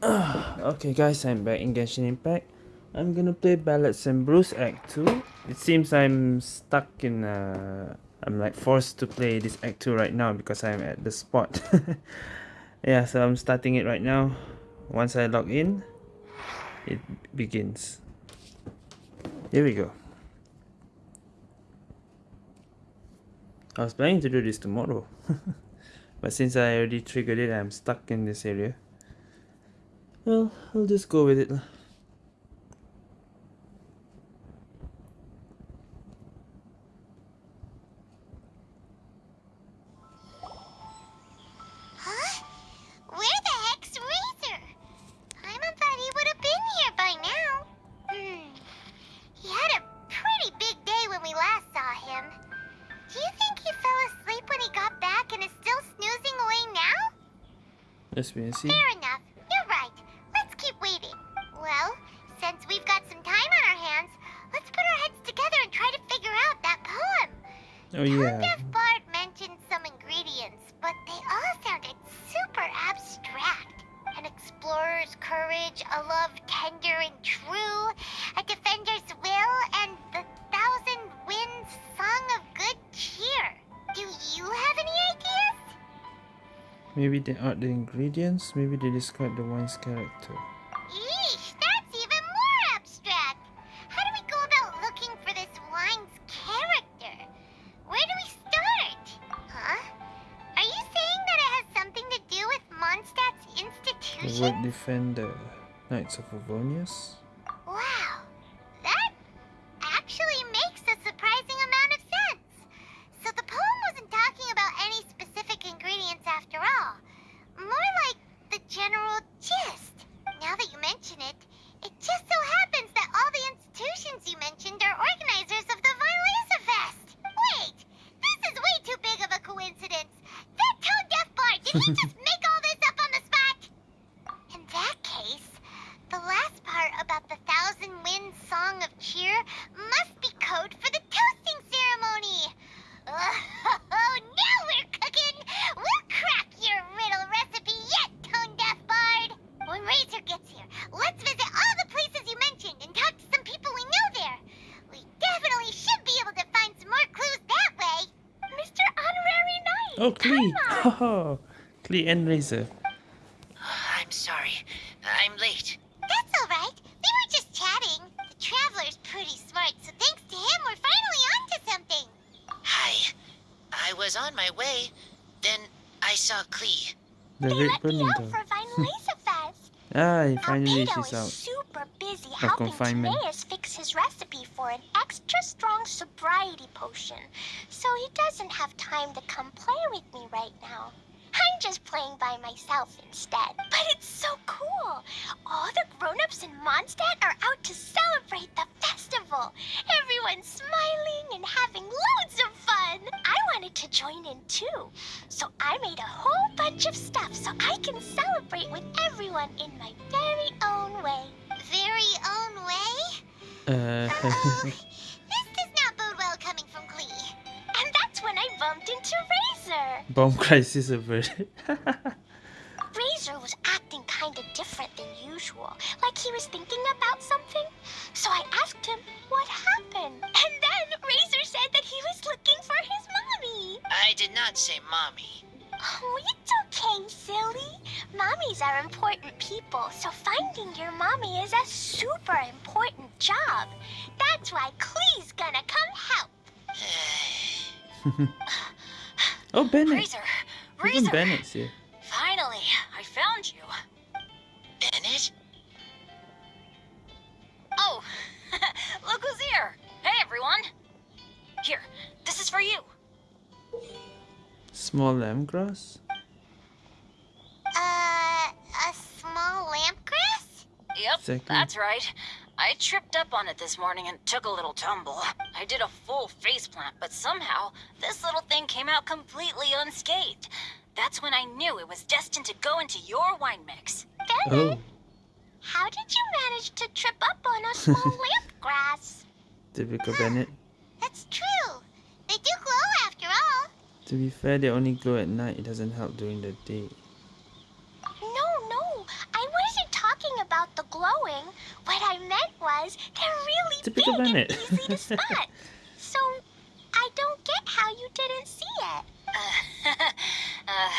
okay guys, I'm back in Genshin Impact. I'm gonna play Ballads and Brews Act 2. It seems I'm stuck in uh I'm like forced to play this Act 2 right now because I'm at the spot. yeah, so I'm starting it right now. Once I log in, it begins. Here we go. I was planning to do this tomorrow. but since I already triggered it, I'm stuck in this area. Well, I'll just go with it. Huh? Where the heck's they are the ingredients, maybe they describe the wine's character. Yeesh, that's even more abstract. How do we go about looking for this wine's character? Where do we start? Huh? Are you saying that it has something to do with Mondstadt's institution? The word defender. Knights of Favonius? Deaf bard, did he just make all this up on the spot? In that case, the last part about the Thousand Winds Song of Cheer must be code for the toasting ceremony. Oh, now we're cooking! We'll crack your riddle recipe yet, Tone Deaf Bard! When Razor gets here, let's visit all the places you mentioned and talk to some people we know there. We definitely should be able to find some more clues that way. Mr. Honorary Knight! Oh, Klee! come on. And Razor. I'm sorry. I'm late. That's all right. We were just chatting. The Traveler's pretty smart, so thanks to him, we're finally onto something. Hi. I was on my way. Then I saw Klee. The they Red let me Burning out Dog. for Weinlesefest. Ah, he finally Albedo she's is out. super busy helping confinement. Timaeus fix his recipe for an extra strong sobriety potion, so he doesn't have time to come play with me right now. I'm just playing by myself instead. But it's so cool! All the grown-ups in Mondstadt are out to celebrate the festival. Everyone's smiling and having loads of fun. I wanted to join in too, so I made a whole bunch of stuff so I can celebrate with everyone in my very own way. Very own way? Uh, Uh-oh. this does not bode well coming from Klee. And that's when I bumped into Razor. bomb crisis averted. Razor was acting kind of different than usual, like he was thinking about something. So I asked him what happened. And then Razor said that he was looking for his mommy. I did not say mommy. Oh, it's okay, silly. Mommies are important people, so finding your mommy is a super important job. That's why Klee's gonna come help. oh, Bennett! Razor! Even Razor! Bennett's here. Finally, I found you. Bennett? Oh, look who's here! Hey, everyone! Here, this is for you. Small lampgrass? Uh, a small lampgrass? Yep, Exactly. that's right. I tripped up on it this morning and took a little tumble. I did a full face plant, but somehow this little thing came out completely unscathed. That's when I knew it was destined to go into your wine mix. Bennett, Oh, how did you manage to trip up on a small lampgrass? typical Bennett. That's true. They do glow after all. To be fair, they only glow at night. It doesn't help during the day. No, no, I wasn't glowing. What I meant was they're really Typical big Bennett. and easy to spot. so I don't get how you didn't see it. Uh, uh,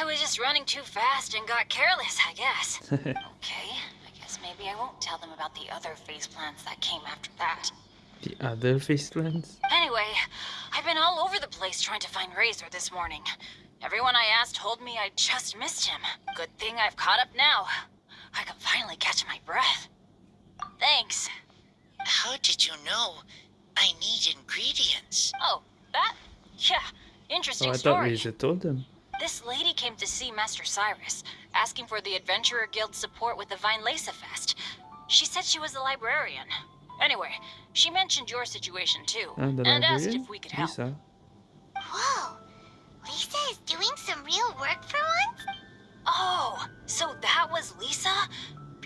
I was just running too fast and got careless, I guess. Okay, I guess maybe I won't tell them about the other face plants that came after that. the other face plants? Anyway, I've been all over the place trying to find Razor this morning. Everyone I asked told me I just missed him. Good thing I've caught up now. I can finally catch my breath. Thanks. How did you know I need ingredients? Oh, that? Yeah, interesting Oh, I thought story. Razor told them. This lady came to see Master Cyrus, asking for the Adventurer Guild's support with the Weinlesefest. She said she was a librarian. Anyway, she mentioned your situation too, And and asked if we could help. Lisa. Whoa. Lisa is doing some real work for once? Oh, so that was Lisa?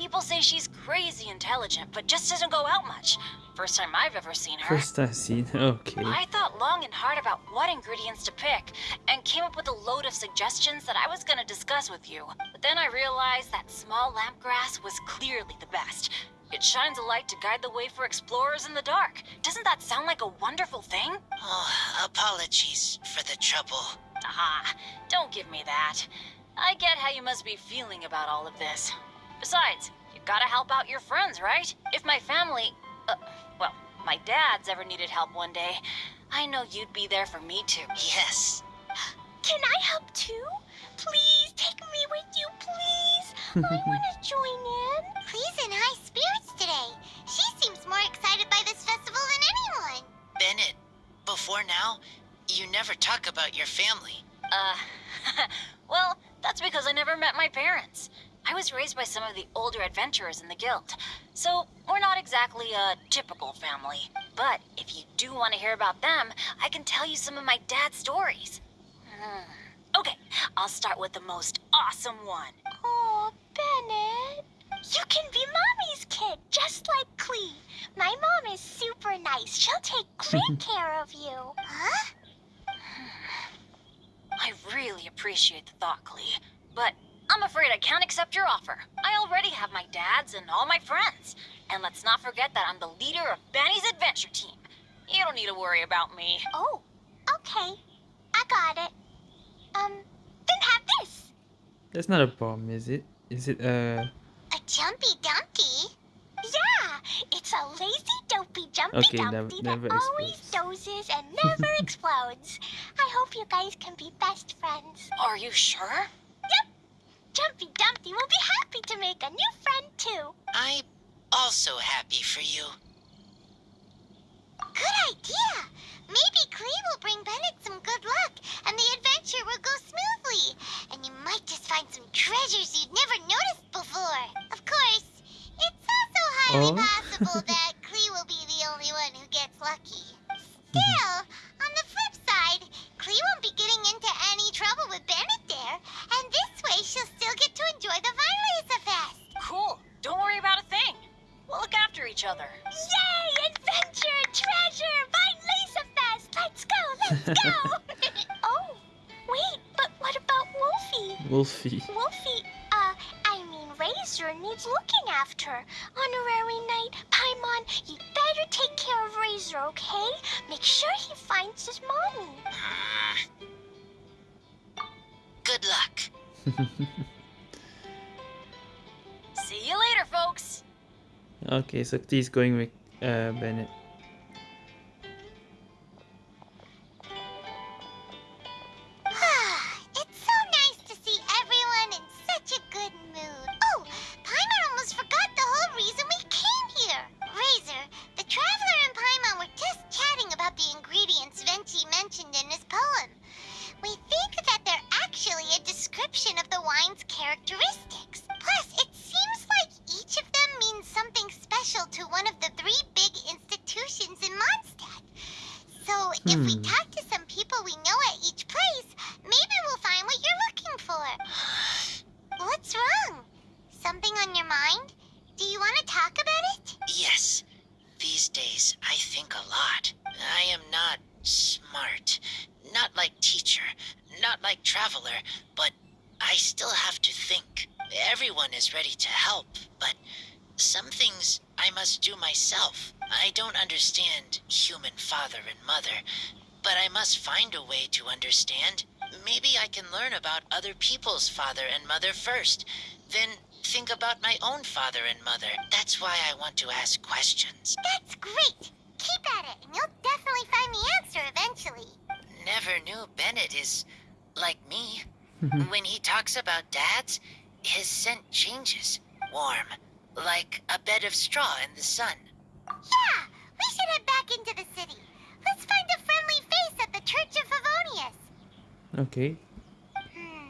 People say she's crazy intelligent, but just doesn't go out much. First time I've ever seen her. First I've seen her, Okay. I thought long and hard about what ingredients to pick and came up with a load of suggestions that I was going to discuss with you. But then I realized that small lampgrass was clearly the best. It shines a light to guide the way for explorers in the dark. Doesn't that sound like a wonderful thing? Oh, apologies for the trouble. Ah, don't give me that. I get how you must be feeling about all of this. Besides, you gotta help out your friends, right? If my family, uh, well, my dad's ever needed help one day, I know you'd be there for me too. Yes. Can I help too? Please take me with you, please. I want to join in. Klee's in high spirits today. She seems more excited by this festival than anyone. Bennett, before now, you never talk about your family. Uh, well, that's because I never met my parents. I was raised by some of the older adventurers in the guild, so we're not exactly a typical family. But if you do want to hear about them, I can tell you some of my dad's stories. Hmm. Okay, I'll start with the most awesome one. Oh, Bennett. You can be Mommy's kid, just like Klee. My mom is super nice. She'll take great care of you. Huh? I really appreciate the thought, Klee, but I'm afraid I can't accept your offer. I already have my dad's and all my friends. And let's not forget that I'm the leader of Benny's adventure team. You don't need to worry about me. Oh, okay. I got it. Um, then have this. That's not a bomb, is it? Is it a... A jumpy dumpy? Yeah, it's a lazy dopey jumpy Okay, nev- dumpty never that always dozes and never explodes. I hope you guys can be best friends. Are you sure? Jumpy Dumpty will be happy to make a new friend too. I'm also happy for you. Good idea. Maybe Klee will bring Bennett some good luck, and the adventure will go smoothly. And you might just find some treasures you'd never noticed before. Of course, it's also highly Oh. possible that Klee will be the only one who gets lucky. Still, on the flip side, Klee won't be getting into any trouble with Bennett there, and this way she'll still get to enjoy the Vine Fest. Cool. Don't worry about a thing. We'll look after each other. Yay! Adventure, treasure, Vine Fest! Let's go, let's go! oh, wait, but what about Wolfie? Wolfie? Wolfie, uh, I mean Razor needs looking after. Honorary Knight, Paimon, you better take care of Razor, okay? Make sure he finds his mommy. Hmm. Good luck. See you later, folks. okay, so T is going with uh Bennett. One of the three big institutions in Mondstadt. So, if we Hmm. Understand human father and mother, but I must find a way to understand. Maybe I can learn about other people's father and mother first, then think about my own father and mother. That's why I want to ask questions. That's great. Keep at it, and you'll definitely find the answer eventually. Never knew Bennett is like me. when he talks about dads, his scent changes. Warm, like a bed of straw in the sun. Yeah, we should head back into the city. Let's find a friendly face at the Church of Favonius. Okay. Hmm.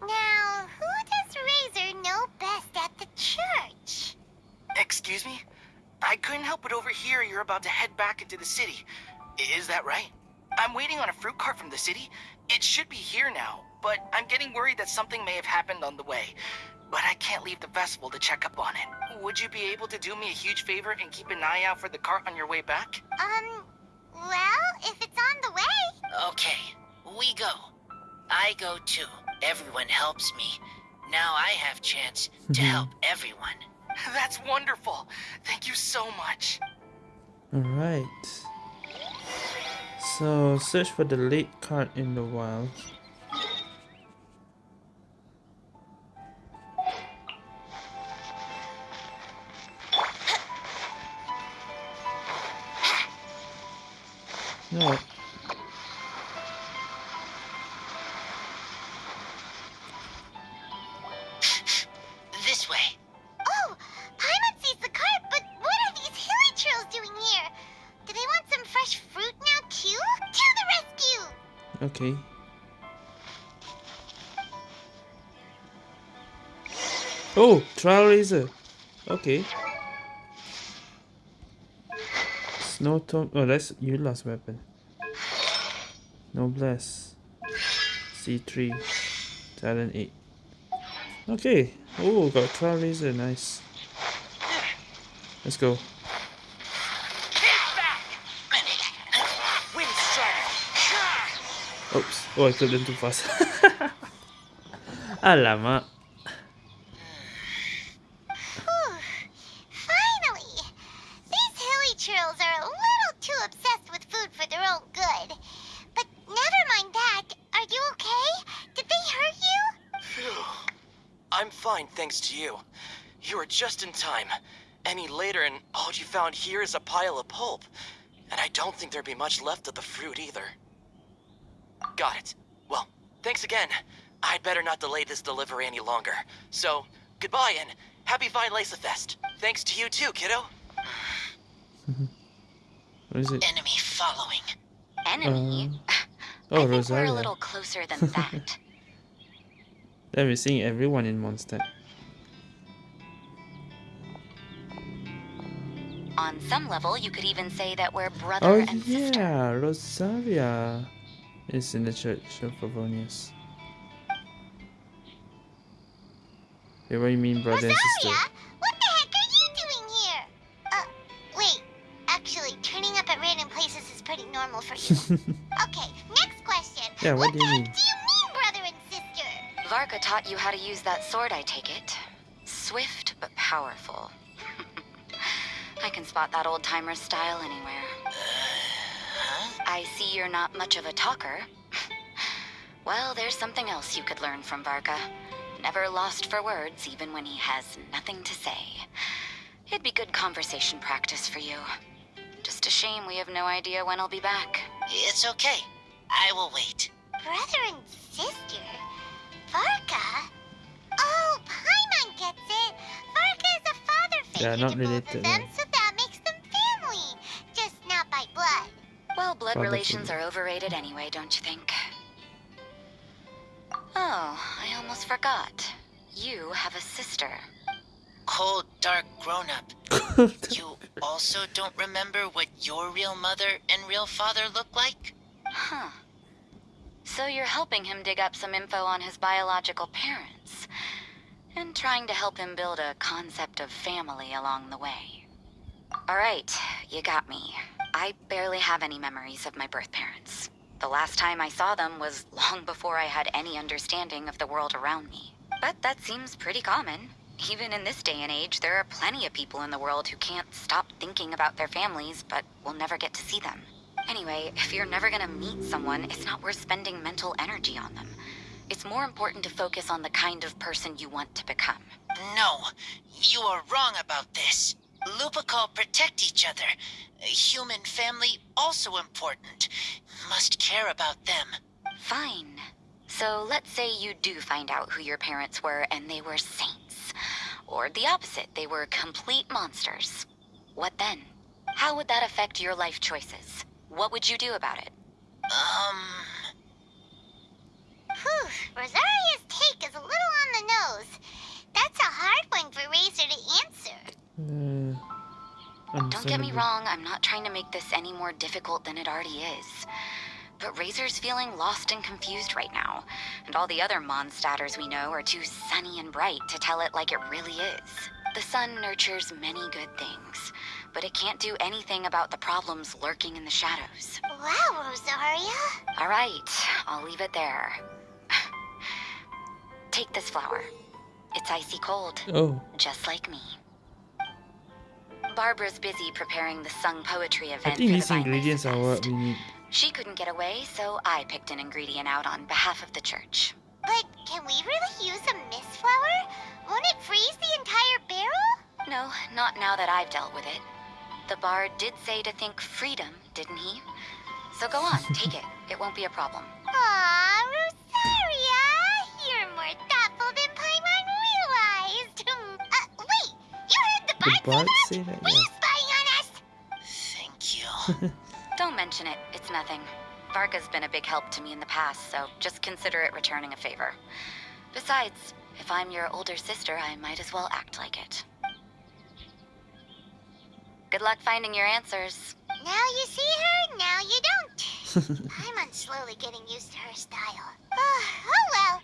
Now, who does Razor know best at the church? Excuse me? I couldn't help but overhear you're about to head back into the city. Is that right? I'm waiting on a fruit cart from the city. It should be here now, but I'm getting worried that something may have happened on the way. But I can't leave the festival to check up on it. Would you be able to do me a huge favor and keep an eye out for the cart on your way back? Um, well, if it's on the way. Okay, we go. I go too. Everyone helps me. Now I have chance to help everyone. That's wonderful. Thank you so much. Alright. So, search for the late cart in the wild. No. This way. Oh, Paimon sees the cart, but what are these hilichurls doing here? Do they want some fresh fruit now too? To the rescue! Okay. Oh, trial razor. Okay. Snow tone. Oh, that's your last weapon. Noblesse. C3. Talent 8. Okay. Oh, got trial razor. Nice. Let's go. Oops. Oh, I clicked in too fast. Alamak. Whew. Finally! These hilichurls are a little too obsessed with food for their own good. But never mind that. Are you okay? Did they hurt you? Phew. I'm fine, thanks to you. You were just in time. Any later, and all you found here is a pile of pulp. And I don't think there'd be much left of the fruit either. Got it. Well, thanks again. I'd better not delay this delivery any longer. So, goodbye and happy Weinlesefest. Thanks to you too, kiddo. Mm-hmm. What is it? Enemy following. Enemy? Uh, I oh, think we're a little closer than that. Then we're seeing everyone in Mondstadt. On some level, you could even say that we're brother Oh and sister. yeah, Rosaria is in the Church of Favonius. Yeah, what do you mean brother and sister? Rosaria, what the heck are you doing here? Uh, wait. Actually, turning up at random places is pretty normal for you. okay, next question. Yeah, what what do you mean? Varka taught you how to use that sword, I take it. Swift but powerful. I can spot that old-timer style anywhere. Huh? I see you're not much of a talker. well, there's something else you could learn from Varka. Never lost for words, even when he has nothing to say. It'd be good conversation practice for you. Just a shame we have no idea when he'll be back. It's okay. I will wait. Brother and sister? Varka? Oh, Paimon gets it. Varka is a father figure Yeah, not to both related, of them, no. so that makes them family. Just not by blood. Well, blood Father relations are overrated anyway, don't you think? Oh, I almost forgot. You have a sister. Cold, dark grown up. You also don't remember what your real mother and real father look like? Huh. So you're helping him dig up some info on his biological parents. And trying to help him build a concept of family along the way. Alright, you got me. I barely have any memories of my birth parents. The last time I saw them was long before I had any understanding of the world around me. But that seems pretty common. Even in this day and age, there are plenty of people in the world who can't stop thinking about their families, but will never get to see them. Anyway, if you're never gonna meet someone, it's not worth spending mental energy on them. It's more important to focus on the kind of person you want to become. No, you are wrong about this. Lupical protect each other. Human family also important. Must care about them. Fine. So let's say you do find out who your parents were and they were saints. Or the opposite, they were complete monsters. What then? How would that affect your life choices? What would you do about it? Um, Whew, Rosaria's take is a little on the nose. That's a hard one for Razor to answer. Uh, Don't get me wrong, I'm not trying to make this any more difficult than it already is. But Razor's feeling lost and confused right now, and all the other Mondstadters we know are too sunny and bright to tell it like it really is. The sun nurtures many good things, but it can't do anything about the problems lurking in the shadows. Wow, Rosaria. All right, I'll leave it there. Take this flower. It's icy cold, Oh, just like me. Barbara's busy preparing the sung poetry event I think the these Vine ingredients are what we need. She couldn't get away, so I picked an ingredient out on behalf of the church. But can we really use a mist flower? Won't it freeze the entire barrel? No, not now that I've dealt with it. The bard did say to think freedom, didn't he? So go on, take it. It won't be a problem. Aw, Rosaria! You're more thoughtful than Paimon realized. uh, wait, you heard the The bard, bard say say that? that? Were Yeah. you spying on us? thank you. Don't mention it. It's nothing. Varka's been a big help to me in the past, so just consider it returning a favor. Besides, if I'm your older sister, I might as well act like it. Good luck finding your answers. Now you see her, now you don't. Paimon's slowly getting used to her style. Oh, oh well,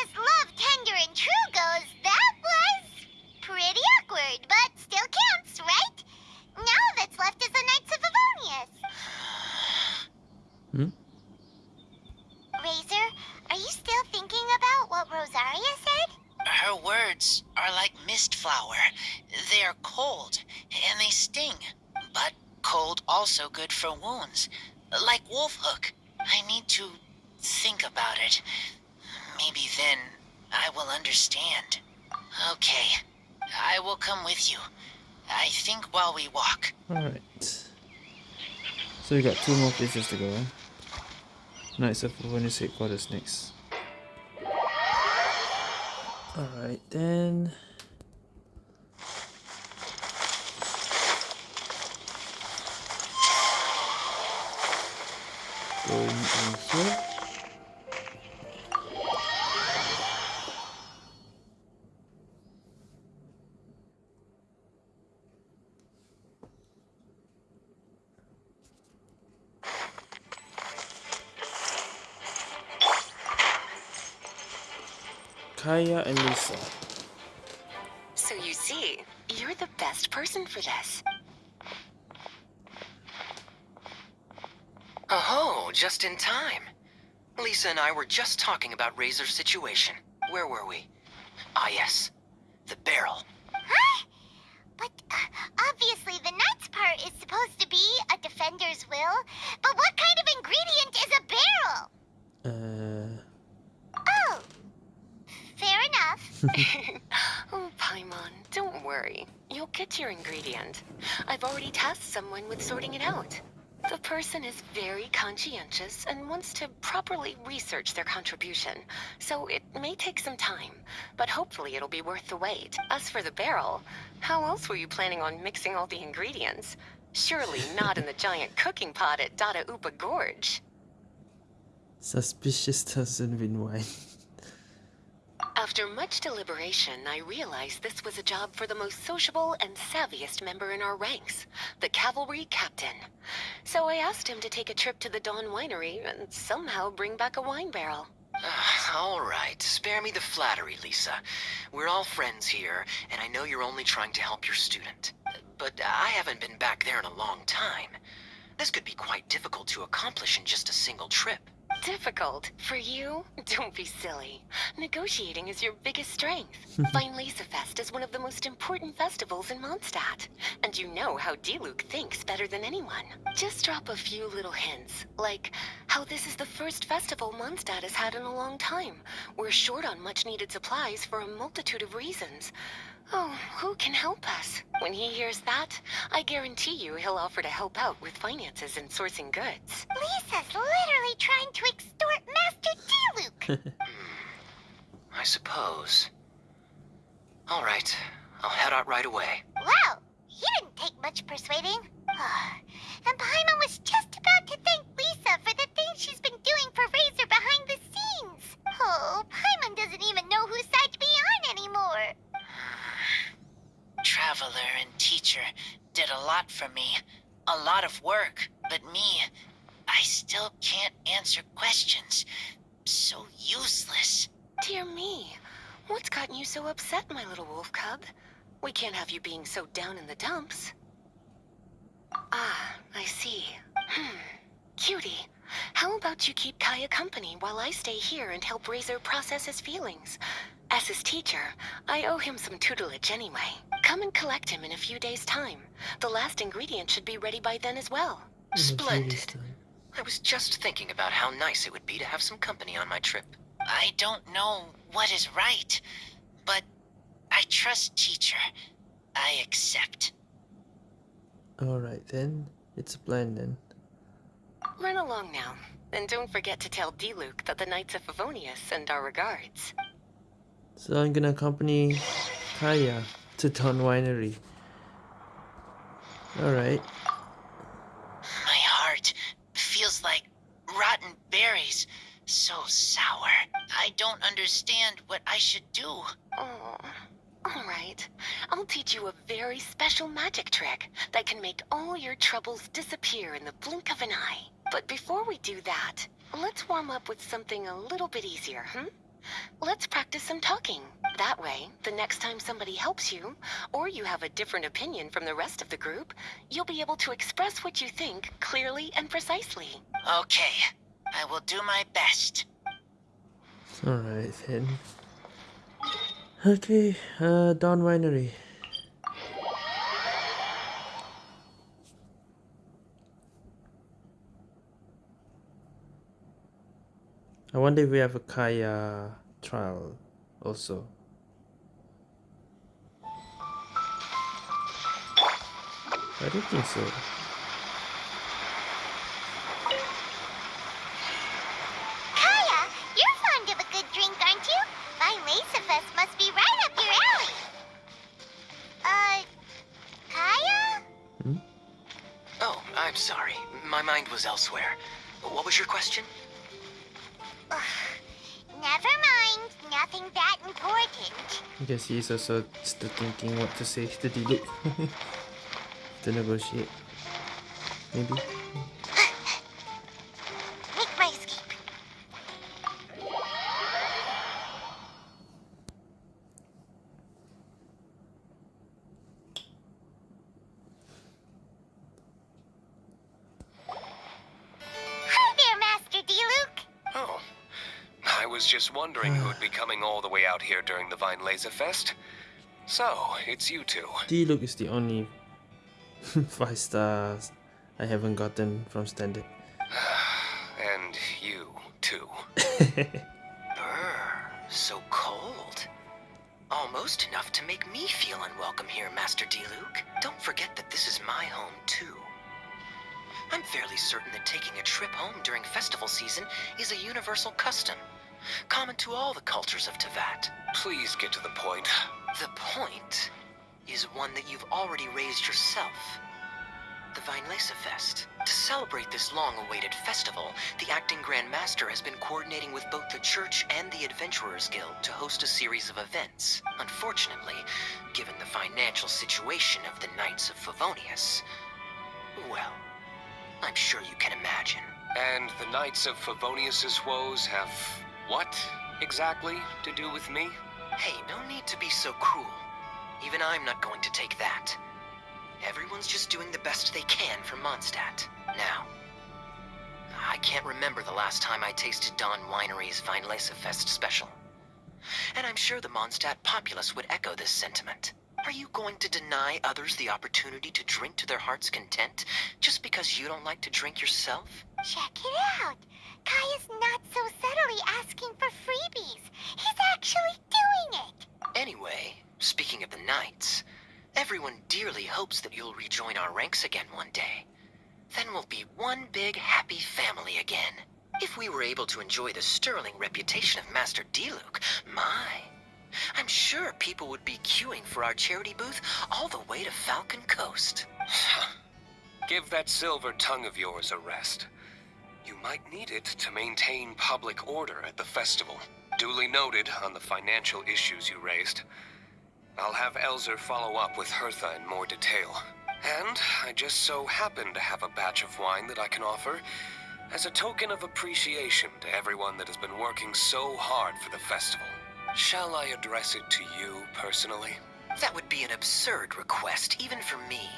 as love tender and true goes, that was pretty awkward, but still counts, right? Now that's left is the Knights of Favonius. Hmm? Like Wolfhook. I need to think about it. Maybe then I will understand. Okay. I will come with you. I think while we walk. Alright. So we got two more places to go? Knights of Favonius headquarters next. Alright then. Going in here. Kaeya and Lisa. So you see, you're the best person for this. Oh, just in time. Lisa and I were just talking about Razor's situation. Where were we? Ah, yes. The barrel. Huh? But uh, obviously the Knights part is supposed to be a defender's will. But what kind of ingredient is a barrel? Uh, Oh, fair enough. oh, Paimon, don't worry. You'll get your ingredient. I've already tasked someone with sorting it out. The person is very conscientious and wants to properly research their contribution, so it may take some time, but hopefully it'll be worth the wait. As for the barrel, how else were you planning on mixing all the ingredients? Surely not in the giant cooking pot at Dadaupa Gorge. suspicious doesn't win wine. After much deliberation, I realized this was a job for the most sociable and savviest member in our ranks, the cavalry captain. So I asked him to take a trip to the Dawn Winery and somehow bring back a wine barrel. All right, spare me the flattery, Lisa. We're all friends here, and I know you're only trying to help your student. But I haven't been back there in a long time. This could be quite difficult to accomplish in just a single trip. Difficult? For you? Don't be silly. Negotiating is your biggest strength. Vine Fest is one of the most important festivals in Mondstadt. And you know how Diluc thinks better than anyone. Just drop a few little hints, like how this is the first festival Mondstadt has had in a long time. We're short on much needed supplies for a multitude of reasons. Oh, who can help us? When he hears that, I guarantee you he'll offer to help out with finances and sourcing goods. Lisa's literally trying to extort Master Diluc. Hmm, I suppose. All right, I'll head out right away. wow, he didn't take much persuading. and Paimon was just about to thank Lisa for the things she's been doing for Razor behind the scenes. Oh, Paimon doesn't even know whose side to be on anymore. Traveler and teacher did a lot for me. A lot of work. But me, I still can't answer questions. So useless. Dear me, what's gotten you so upset, my little wolf cub? We can't have you being so down in the dumps. Ah, I see. Hmm. Cutie, how about you keep Kaeya company while I stay here and help Razor process his feelings? As his teacher, I owe him some tutelage anyway. Come and collect him in a few days' time. The last ingredient should be ready by then as well. Splendid. I was just thinking about how nice it would be to have some company on my trip. I don't know what is right, but I trust teacher. I accept. Alright then. It's a plan then. Run along now. And don't forget to tell Diluc that the Knights of Favonius send our regards. So I'm gonna accompany Kaeya to Dawn Winery. Alright. My heart feels like rotten berries. So sour. I don't understand what I should do. Oh, all right. I'll teach you a very special magic trick that can make all your troubles disappear in the blink of an eye. But before we do that, let's warm up with something a little bit easier, hmm? Let's practice some talking. That way, the next time somebody helps you, or you have a different opinion from the rest of the group, you'll be able to express what you think clearly and precisely. Okay, I will do my best. Alright then. Okay, uh, Dawn Winery. I wonder if we have a Kaeya trial also. I don't think so. Kaeya, you're fond of a good drink, aren't you? My Weinlesefest must be right up your alley. Uh, Kaeya? Hmm? Oh, I'm sorry. My mind was elsewhere. What was your question? Never mind. Nothing that important. I guess he's also still thinking what to say to Diluc. to negotiate. Maybe. Way out here during the Weinlesefest. So, it's you two. Diluc is the only 5 stars I haven't gotten from standard. And you, too. Brr, so cold. Almost enough to make me feel unwelcome here, Master Diluc. Don't forget that this is my home, too. I'm fairly certain that taking a trip home during festival season is a universal custom, common to all the cultures of Teyvat. Please get to the point. The point is one that you've already raised yourself. The Vinelesa Fest. To celebrate this long-awaited festival, the Acting Grand Master has been coordinating with both the Church and the Adventurers Guild to host a series of events. Unfortunately, given the financial situation of the Knights of Favonius, well, I'm sure you can imagine. And the Knights of Favonius's woes have what exactly to do with me? Hey, no need to be so cruel. Even I'm not going to take that. Everyone's just doing the best they can for Mondstadt. Now, I can't remember the last time I tasted Dawn Winery's Fest special. And I'm sure the Mondstadt populace would echo this sentiment. Are you going to deny others the opportunity to drink to their heart's content just because you don't like to drink yourself? Check it out. Kaeya's not so subtly asking for freebies. He's actually doing it. Anyway, speaking of the Knights, everyone dearly hopes that you'll rejoin our ranks again one day. Then we'll be one big happy family again. If we were able to enjoy the sterling reputation of Master Diluc, my. I'm sure people would be queuing for our charity booth all the way to Falcon Coast. Give that silver tongue of yours a rest. You might need it to maintain public order at the festival. Duly noted on the financial issues you raised. I'll have Elzer follow up with Hertha in more detail. And I just so happen to have a batch of wine that I can offer as a token of appreciation to everyone that has been working so hard for the festival. Shall I address it to you personally? That would be an absurd request, even for me.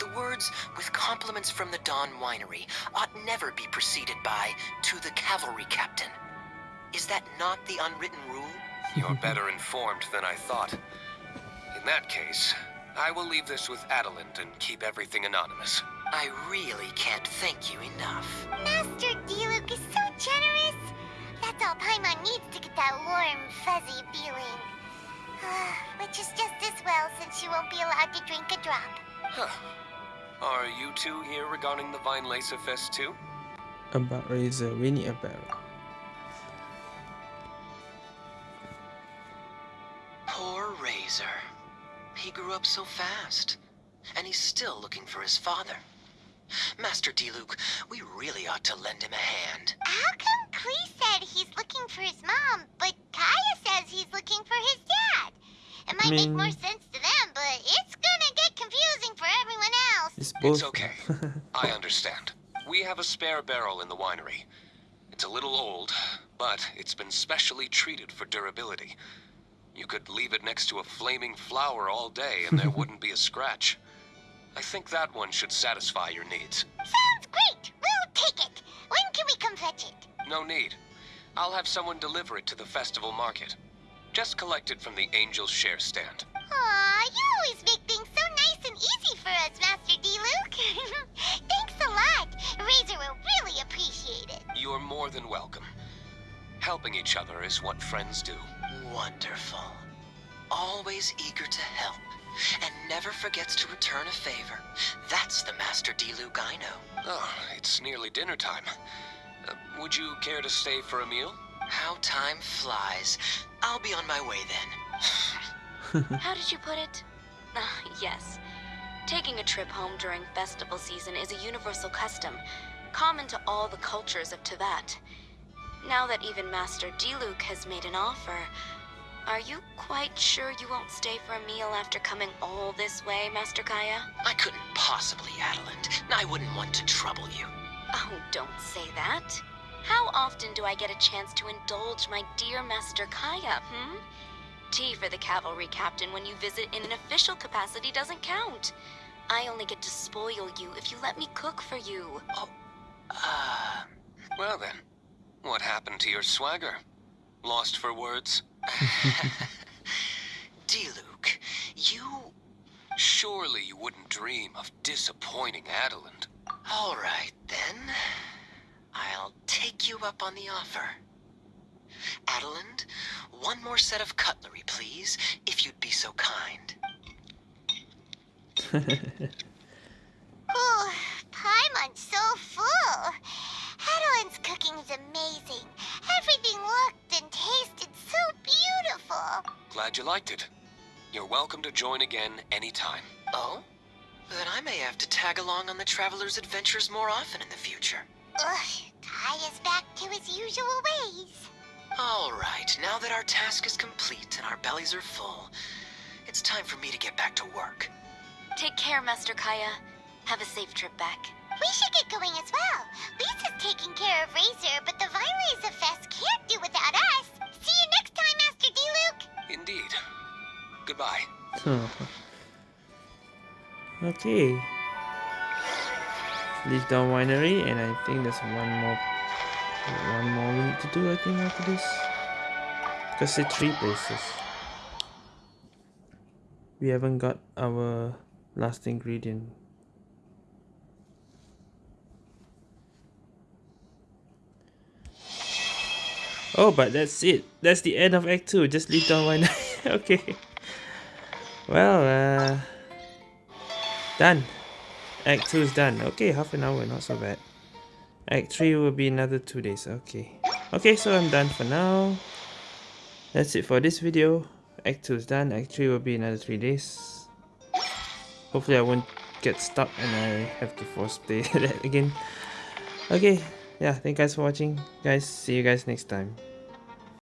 The words, with compliments from the Dawn Winery, ought never be preceded by, to the cavalry captain. Is that not the unwritten rule? You're better informed than I thought. In that case, I will leave this with Adelinde and keep everything anonymous. I really can't thank you enough. Master Diluc is so generous. That's all Paimon needs to get that warm, fuzzy feeling. Ah, which is just as well since she won't be allowed to drink a drop. Huh. Are you two here regarding the Weinlesefest too? About Razor, Winnie Apparel. Poor Razor. He grew up so fast. And he's still looking for his father. Master Diluc, we really ought to lend him a hand. How come Klee said he's looking for his mom, but Kaeya says he's looking for his dad? It might make more sense to them, but it's gonna get confusing for everyone else. It's both. It's okay. I understand. We have a spare barrel in the winery. It's a little old, but it's been specially treated for durability. You could leave it next to a flaming flower all day and there wouldn't be a scratch. I think that one should satisfy your needs. Sounds great! We'll take it! When can we come fetch it? No need. I'll have someone deliver it to the festival market. Just collect it from the Angel's Share stand. Aw, you always make things so nice and easy for us, Master Diluc. Thanks a lot. Razor will really appreciate it. You're more than welcome. Helping each other is what friends do. Wonderful. Always eager to help, and never forgets to return a favor. That's the Master Diluc I know. Oh, it's nearly dinner time. Uh, would you care to stay for a meal? How time flies. I'll be on my way then. How did you put it? Uh, yes. Taking a trip home during festival season is a universal custom, common to all the cultures of Teyvat. Now that even Master Diluc has made an offer, are you quite sure you won't stay for a meal after coming all this way, Master Kaeya? I couldn't possibly, Adelinde. I wouldn't want to trouble you. Oh, don't say that. How often do I get a chance to indulge my dear Master Kaeya, hmm? Tea for the cavalry captain when you visit in an official capacity doesn't count. I only get to spoil you if you let me cook for you. Oh, uh... Well then, what happened to your swagger? Lost for words? Diluc, you... Surely you wouldn't dream of disappointing Adelinde. All right, then. I'll take you up on the offer. Adelinde, one more set of cutlery, please, if you'd be so kind. Ooh, Paimon's so full. Adelinde's cooking is amazing. Everything looked and tasted so beautiful. Glad you liked it. You're welcome to join again anytime. Oh? Then I may have to tag along on the Traveler's adventures more often in the future. Ugh, Kai is back to his usual ways. All right, now that our task is complete and our bellies are full, it's time for me to get back to work. Take care, Master Kaeya. Have a safe trip back. We should get going as well. Lisa's taking care of Razor, but the Weinlesefest can't do without us. See you next time, Master Diluc. Indeed. Goodbye. Hmm. okay. Leave Dawn Winery, and I think there's one more, one more we need to do. I think after this, because it's three places. We haven't got our last ingredient. Oh, but that's it. That's the end of Act 2. Just leave down one. okay. Well, uh... Done. Act 2 is done. Okay, half an hour. Not so bad. Act 3 will be another 2 days. Okay. Okay, so I'm done for now. That's it for this video. Act 2 is done. Act 3 will be another 3 days. Hopefully I won't get stuck and I have to force play that again. Okay, yeah, thank you guys for watching. Guys, see you guys next time.